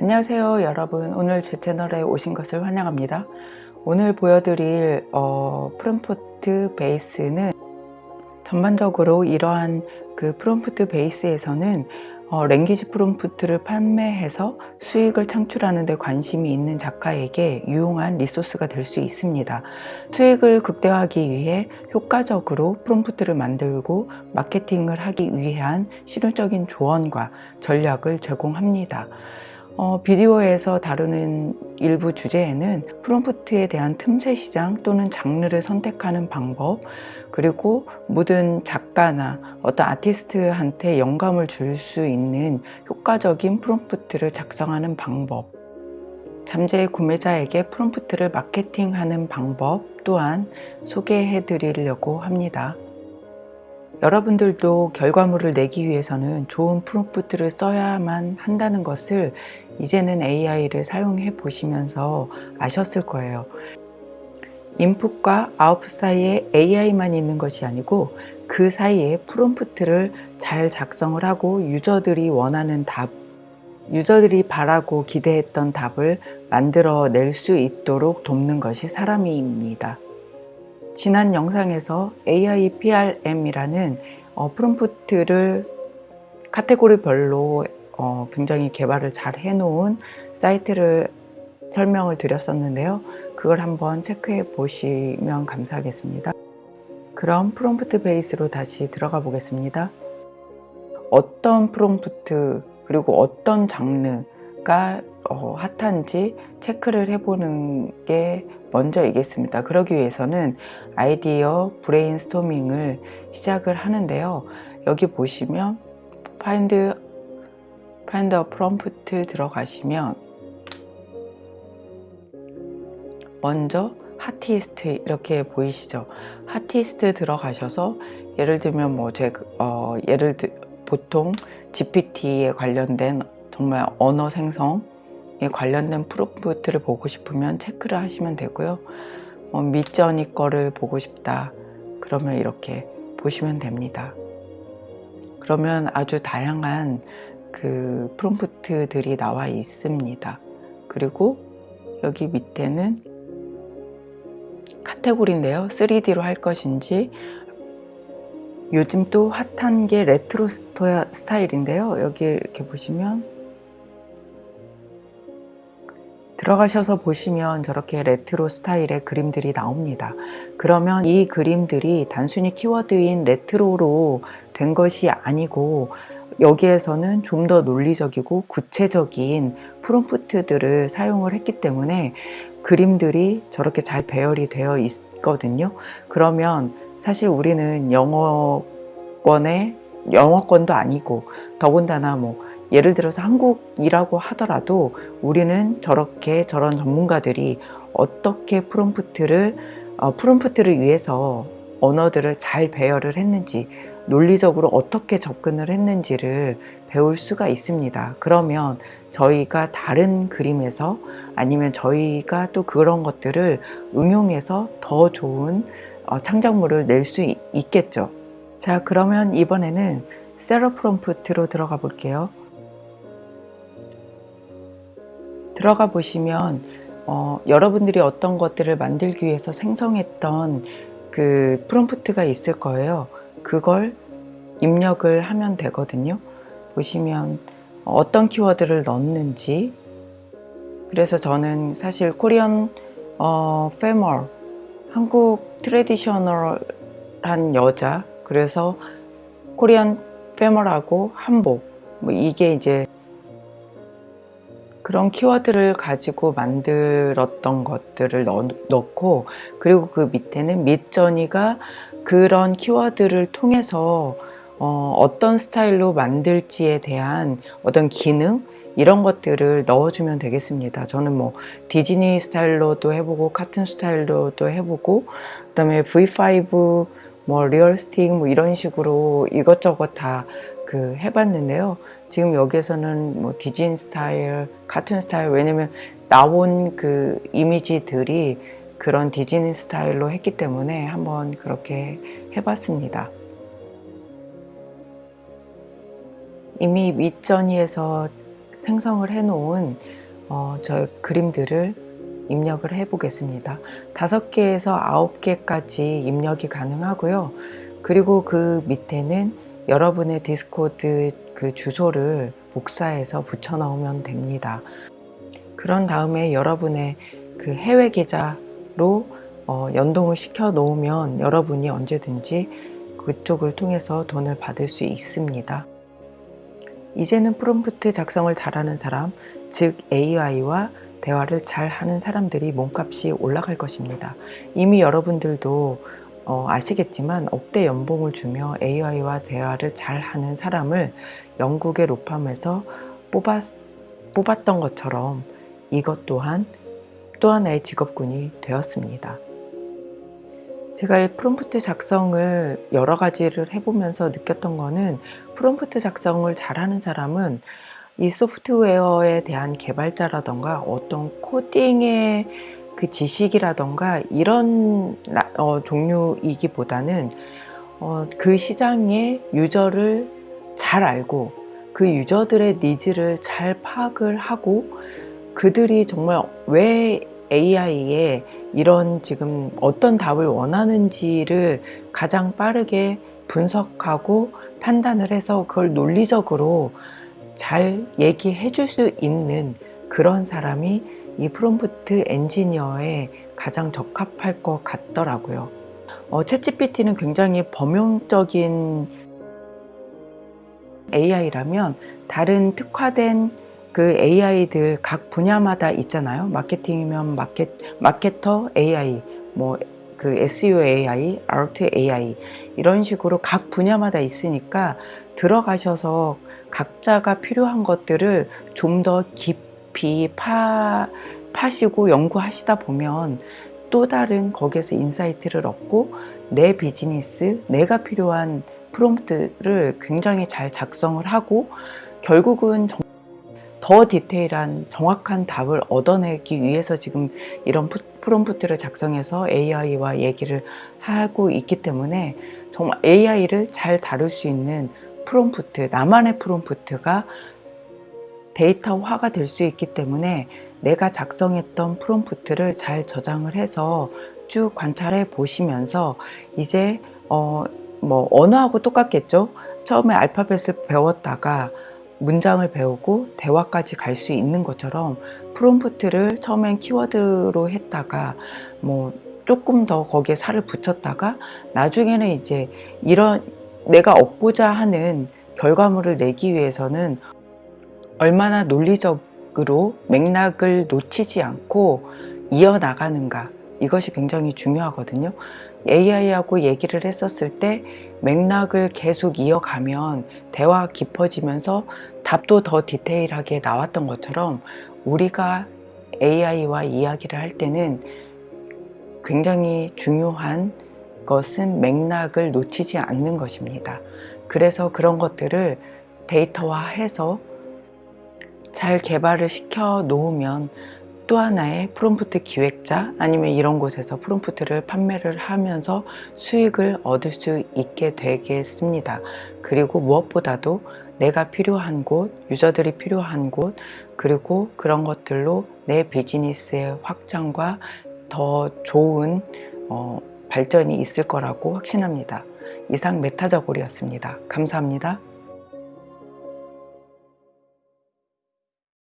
안녕하세요 여러분. 오늘 제 채널에 오신 것을 환영합니다. 오늘 보여드릴 어, PromptBase는 전반적으로 이러한 그 PromptBase에서는 어, language 프롬프트를 판매해서 수익을 창출하는 데 관심이 있는 작가에게 유용한 리소스가 될 수 있습니다. 수익을 극대화하기 위해 효과적으로 프롬프트를 만들고 마케팅을 하기 위한 실용적인 조언과 전략을 제공합니다 어, 비디오에서 다루는 일부 주제에는 프롬프트에 대한 틈새 시장 또는 장르를 선택하는 방법 그리고 모든 작가나 어떤 아티스트한테 영감을 줄 수 있는 효과적인 프롬프트를 작성하는 방법 잠재 구매자에게 프롬프트를 마케팅하는 방법 또한 소개해 드리려고 합니다. 여러분들도 결과물을 내기 위해서는 좋은 프롬프트를 써야만 한다는 것을 이제는 AI를 사용해 보시면서 아셨을 거예요. 인풋과 아웃풋 사이에 AI만 있는 것이 아니고 그 사이에 프롬프트를 잘 작성을 하고 유저들이 원하는 답, 유저들이 바라고 기대했던 답을 만들어 낼 수 있도록 돕는 것이 사람입니다. 지난 영상에서 AIPRM이라는 어, 프롬프트를 카테고리별로 어, 굉장히 개발을 잘 해놓은 사이트를 설명을 드렸었는데요. 그걸 한번 체크해 보시면 감사하겠습니다. 그럼 PromptBase로 다시 들어가 보겠습니다. 어떤 프롬프트 그리고 어떤 장르가 어, 핫한지 체크를 해보는 게 먼저이겠습니다. 그러기 위해서는 아이디어 브레인스토밍을 시작을 하는데요. 여기 보시면 find, find a prompt 들어가시면 먼저 하티스트 이렇게 보이시죠? 하티스트 들어가셔서 예를 들면 뭐 제 어, 예를 들 보통 GPT에 관련된 정말 언어 생성 관련된 프롬프트를 보고 싶으면 체크를 하시면 되고요. 뭐 Midjourney 거를 보고 싶다. 그러면 이렇게 보시면 됩니다. 그러면 아주 다양한 그 프롬프트들이 나와 있습니다. 그리고 여기 밑에는 카테고리인데요. 3D로 할 것인지 요즘 또 핫한 게 레트로 스타일인데요. 여기 이렇게 보시면 들어가셔서 보시면 저렇게 레트로 스타일의 그림들이 나옵니다. 그러면 이 그림들이 단순히 키워드인 레트로로 된 것이 아니고 여기에서는 좀 더 논리적이고 구체적인 프롬프트들을 사용을 했기 때문에 그림들이 저렇게 잘 배열이 되어 있거든요. 그러면 사실 우리는 영어권의 영어권도 아니고 더군다나 뭐 예를 들어서 한국이라고 하더라도 우리는 저렇게 저런 전문가들이 어떻게 프롬프트를 어, 프롬프트를 위해서 언어들을 잘 배열을 했는지 논리적으로 어떻게 접근을 했는지를 배울 수가 있습니다. 그러면 저희가 다른 그림에서 아니면 저희가 또 그런 것들을 응용해서 더 좋은 어, 창작물을 낼 수 있겠죠. 자 그러면 이번에는 세러 프롬프트로 들어가 볼게요 들어가 보시면 어, 여러분들이 어떤 것들을 만들기 위해서 생성했던 그 프롬프트가 있을 거예요. 그걸 입력을 하면 되거든요. 보시면 어떤 키워드를 넣는지. 그래서 저는 사실 코리안 어, 페멀 한국 트레디셔널한 여자. 그래서 코리안 페멀하고 한복. 뭐 이게 이제 그런 키워드를 가지고 만들었던 것들을 넣, 넣고 그리고 그 밑에는 밑전이가 그런 키워드를 통해서 어, 떤 스타일로 만들지에 대한 어떤 기능? 이런 것들을 넣어주면 되겠습니다. 저는 뭐 디즈니 스타일로도 해보고 카툰 스타일로도 해보고 그 다음에 V5 뭐 realistic 뭐 이런 식으로 이것저것 다 그 해봤는데요 지금 여기에서는 뭐 디즈니 스타일, 카툰 스타일 왜냐면 나온 그 이미지들이 그런 디즈니 스타일로 했기 때문에 한번 그렇게 해봤습니다. 이미 Midjourney에서 생성을 해 놓은 어, 저 그림들을 입력을 해 보겠습니다. 다섯 개에서 아홉 개까지 입력이 가능하고요. 그리고 그 밑에는 여러분의 Discord 그 주소를 복사해서 붙여 넣으면 됩니다. 그런 다음에 여러분의 그 해외 계좌로 어, 연동을 시켜 놓으면 여러분이 언제든지 그쪽을 통해서 돈을 받을 수 있습니다. 이제는 프롬프트 작성을 잘하는 사람, 즉 AI와 대화를 잘 하는 사람들이 몸값이 올라갈 것입니다. 이미 여러분들도 어, 아시겠지만 억대 연봉을 주며 AI와 대화를 잘 하는 사람을 영국의 로펌에서 뽑았, 뽑았던 것처럼 이것 또한 또 하나의 직업군이 되었습니다. 제가 이 프롬프트 작성을 여러 가지를 해보면서 느꼈던 거는 프롬프트 작성을 잘하는 사람은 이 소프트웨어에 대한 개발자라던가 어떤 코딩의 그 지식이라던가 이런 어, 종류이기보다는 어, 그 시장의 유저를 잘 알고 그 유저들의 needs를 잘 파악을 하고 그들이 정말 왜 AI에 이런 지금 어떤 답을 원하는지를 가장 빠르게 분석하고 판단을 해서 그걸 논리적으로 잘 얘기해 줄 수 있는 그런 사람이 이 프롬프트 엔지니어에 가장 적합할 것 같더라고요. 어, 챗GPT는 굉장히 범용적인 AI라면 다른 특화된 그 AI들 각 분야마다 있잖아요. 마케팅이면 마켓, 마케터 AI, 뭐 그 SEO AI, art AI 이런 식으로 각 분야마다 있으니까 들어가셔서 각자가 필요한 것들을 좀 더 깊이 파, 파시고 연구하시다 보면 또 다른 거기에서 insight를 얻고 내 비즈니스, 내가 필요한 프롬프트를 굉장히 잘 작성을 하고 결국은 더 디테일한 정확한 답을 얻어내기 위해서 지금 이런 프롬프트를 작성해서 AI와 얘기를 하고 있기 때문에 정말 AI를 잘 다룰 수 있는 프롬프트, 나만의 프롬프트가 데이터화가 될 수 있기 때문에 내가 작성했던 프롬프트를 잘 저장을 해서 쭉 관찰해 보시면서 이제 어, 뭐 언어하고 똑같겠죠. 처음에 알파벳을 배웠다가 문장을 배우고 대화까지 갈 수 있는 것처럼 프롬프트를 처음엔 키워드로 했다가 뭐 조금 더 거기에 살을 붙였다가 나중에는 이제 이런 내가 얻고자 하는 결과물을 내기 위해서는 얼마나 논리적으로 맥락을 놓치지 않고 이어나가는가 이것이 굉장히 중요하거든요. AI하고 얘기를 했었을 때 맥락을 계속 이어가면 대화가 깊어지면서 답도 더 디테일하게 나왔던 것처럼 우리가 AI와 이야기를 할 때는 굉장히 중요한 것은 맥락을 놓치지 않는 것입니다. 그래서 그런 것들을 데이터화해서 잘 개발을 시켜 놓으면 또 하나의 프롬프트 기획자 아니면 이런 곳에서 프롬프트를 판매를 하면서 수익을 얻을 수 있게 되겠습니다. 그리고 무엇보다도 내가 필요한 곳, 유저들이 필요한 곳, 그리고 그런 것들로 내 비즈니스의 확장과 더 좋은 어, 발전이 있을 거라고 확신합니다. 이상 메타저골이었습니다. 감사합니다.